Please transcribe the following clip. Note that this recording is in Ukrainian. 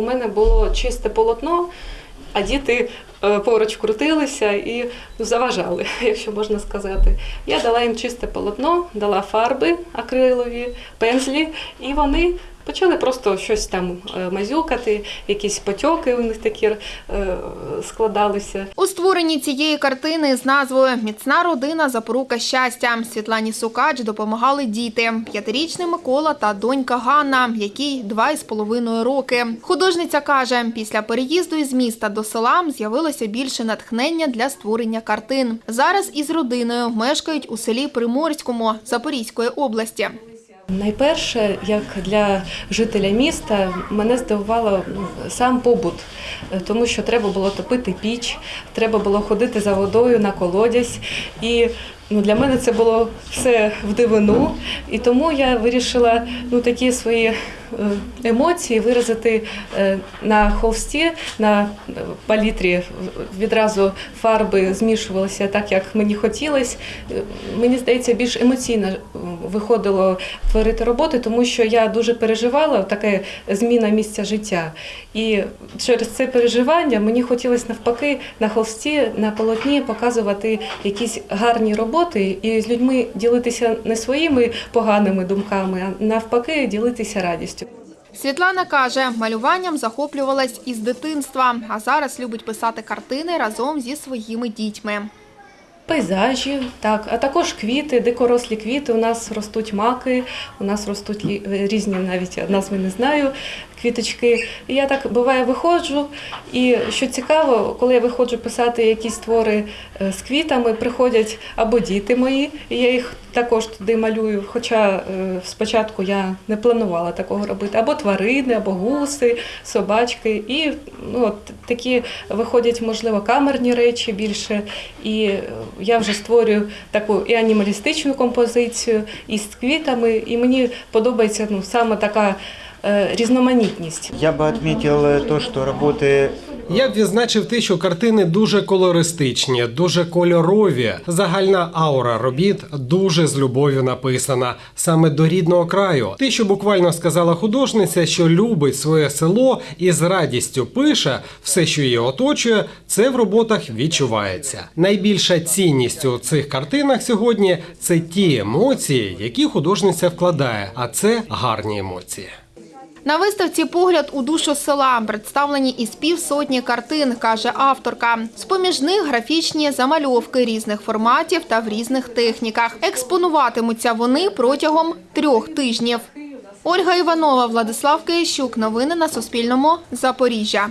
у мене було чисте полотно, а діти е, поруч крутилися і заважали, якщо можна сказати. Я дала їм чисте полотно, дала фарби акрилові, пензлі, і вони почали просто щось там е, мазюкати, якісь потьоки у них такі е, складалися. У створенні цієї картини з назвою Міцна родина запорука щастя Світлані Сукач допомагали діти: п'ятирічний Микола та донька Ганна, якій два із половиною роки. Художниця каже, після переїзду із міста до села з'явилося більше натхнення для створення картин. Зараз із родиною мешкають у селі Приморському Запорізької області. Найперше, як для жителя міста, мене здивувало ну, сам побут, тому що треба було топити піч, треба було ходити за водою на колодязь. І ну, для мене це було все в дивину. І тому я вирішила ну, такі свої е, емоції виразити е, на холсті, на е, палітрі. Відразу фарби змішувалися так, як мені хотілося. Мені здається, більш емоційно е, виходило творити роботи, тому що я дуже переживала таке зміна місця життя. І через це переживання мені хотілося навпаки на холсті, на полотні показувати якісь гарні роботи і з людьми ділитися не своїми поганими думками, а навпаки ділитися радістю. Світлана каже, малюванням захоплювалась із дитинства, а зараз любить писати картини разом зі своїми дітьми. Пейзажі, так, а також квіти, дикорослі квіти. У нас ростуть маки, у нас ростуть різні, навіть я назви не знаю, квіточки. І я так буває виходжу. І що цікаво, коли я виходжу писати якісь твори е, з квітами, приходять або діти мої, і я їх також туди малюю. Хоча е, спочатку я не планувала такого робити, або тварини, або гуси, собачки. І ну, от такі виходять, можливо, камерні речі більше. І е, я вже створюю таку і анімалістичну композицію, і з квітами. І мені подобається ну, саме така різноманітність. Я бы отметил э, то, что работы Я б відзначив те, що картини дуже колористичні, дуже кольорові. Загальна аура робіт дуже з любов'ю написана, саме до рідного краю. Те, що буквально сказала художниця, що любить своє село і з радістю пише все, що її оточує, це в роботах відчувається. Найбільша цінність у цих картинах сьогодні це ті емоції, які художниця вкладає, а це гарні емоції. На виставці погляд у душу села представлені із півсотні картин, каже авторка. З-поміж них графічні замальовки різних форматів та в різних техніках. Експонуватимуться вони протягом трьох тижнів. Ольга Іванова, Владислав Киящук. Новини на Суспільному. Запоріжжя.